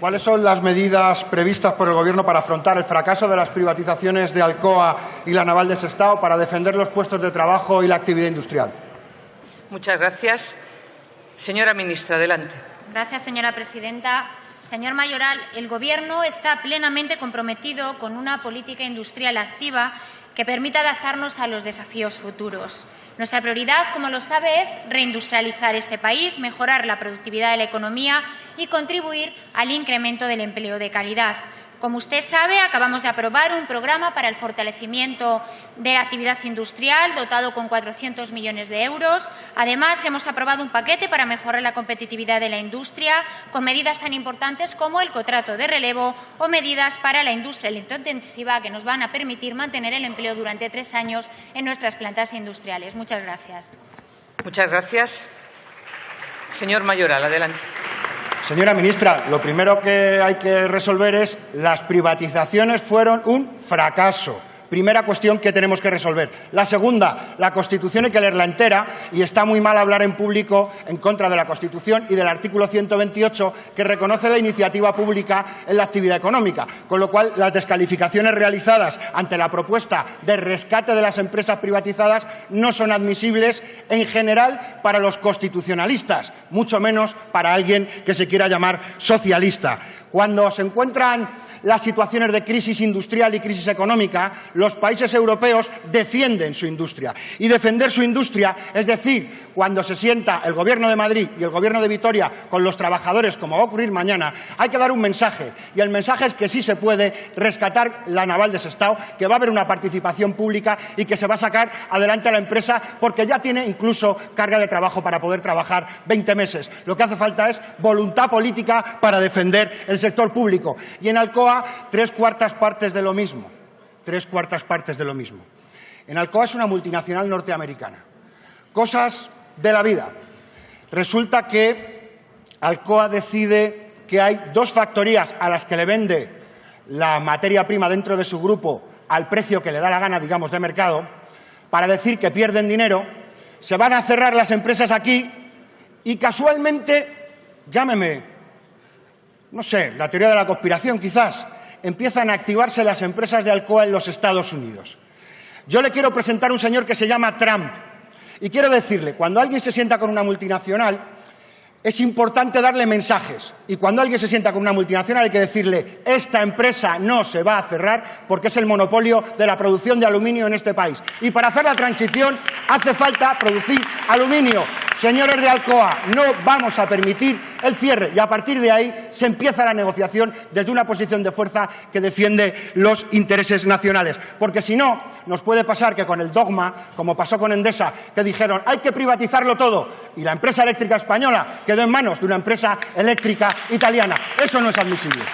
¿Cuáles son las medidas previstas por el Gobierno para afrontar el fracaso de las privatizaciones de Alcoa y la Naval de Sestao para defender los puestos de trabajo y la actividad industrial? Muchas gracias. Señora ministra, adelante. Gracias, señora presidenta. Señor Mayoral, el Gobierno está plenamente comprometido con una política industrial activa que permita adaptarnos a los desafíos futuros. Nuestra prioridad, como lo sabe, es reindustrializar este país, mejorar la productividad de la economía y contribuir al incremento del empleo de calidad. Como usted sabe, acabamos de aprobar un programa para el fortalecimiento de la actividad industrial dotado con 400 millones de euros. Además, hemos aprobado un paquete para mejorar la competitividad de la industria con medidas tan importantes como el contrato de relevo o medidas para la industria intensiva que nos van a permitir mantener el empleo durante tres años en nuestras plantas industriales. Muchas gracias. Muchas gracias. Señor Mayoral, adelante. Señora ministra, lo primero que hay que resolver es las privatizaciones fueron un fracaso. Primera cuestión que tenemos que resolver. La segunda, la Constitución hay que leerla entera y está muy mal hablar en público en contra de la Constitución y del artículo 128 que reconoce la iniciativa pública en la actividad económica. Con lo cual, las descalificaciones realizadas ante la propuesta de rescate de las empresas privatizadas no son admisibles en general para los constitucionalistas, mucho menos para alguien que se quiera llamar socialista. Cuando se encuentran las situaciones de crisis industrial y crisis económica, los países europeos defienden su industria. Y defender su industria, es decir, cuando se sienta el Gobierno de Madrid y el Gobierno de Vitoria con los trabajadores, como va a ocurrir mañana, hay que dar un mensaje. Y el mensaje es que sí se puede rescatar la naval de Sestao, que va a haber una participación pública y que se va a sacar adelante a la empresa porque ya tiene incluso carga de trabajo para poder trabajar 20 meses. Lo que hace falta es voluntad política para defender el sector público. Y en Alcoa, tres cuartas partes de lo mismo. Tres cuartas partes de lo mismo. En Alcoa es una multinacional norteamericana. Cosas de la vida. Resulta que Alcoa decide que hay dos factorías a las que le vende la materia prima dentro de su grupo al precio que le da la gana, digamos, de mercado, para decir que pierden dinero, se van a cerrar las empresas aquí y casualmente, llámeme no sé, la teoría de la conspiración quizás, empiezan a activarse las empresas de Alcoa en los Estados Unidos. Yo le quiero presentar un señor que se llama Trump y quiero decirle, cuando alguien se sienta con una multinacional, es importante darle mensajes. Y cuando alguien se sienta con una multinacional hay que decirle, esta empresa no se va a cerrar porque es el monopolio de la producción de aluminio en este país. Y para hacer la transición hace falta producir aluminio. Señores de Alcoa, no vamos a permitir el cierre y a partir de ahí se empieza la negociación desde una posición de fuerza que defiende los intereses nacionales. Porque si no, nos puede pasar que con el dogma, como pasó con Endesa, que dijeron hay que privatizarlo todo y la empresa eléctrica española quedó en manos de una empresa eléctrica italiana. Eso no es admisible.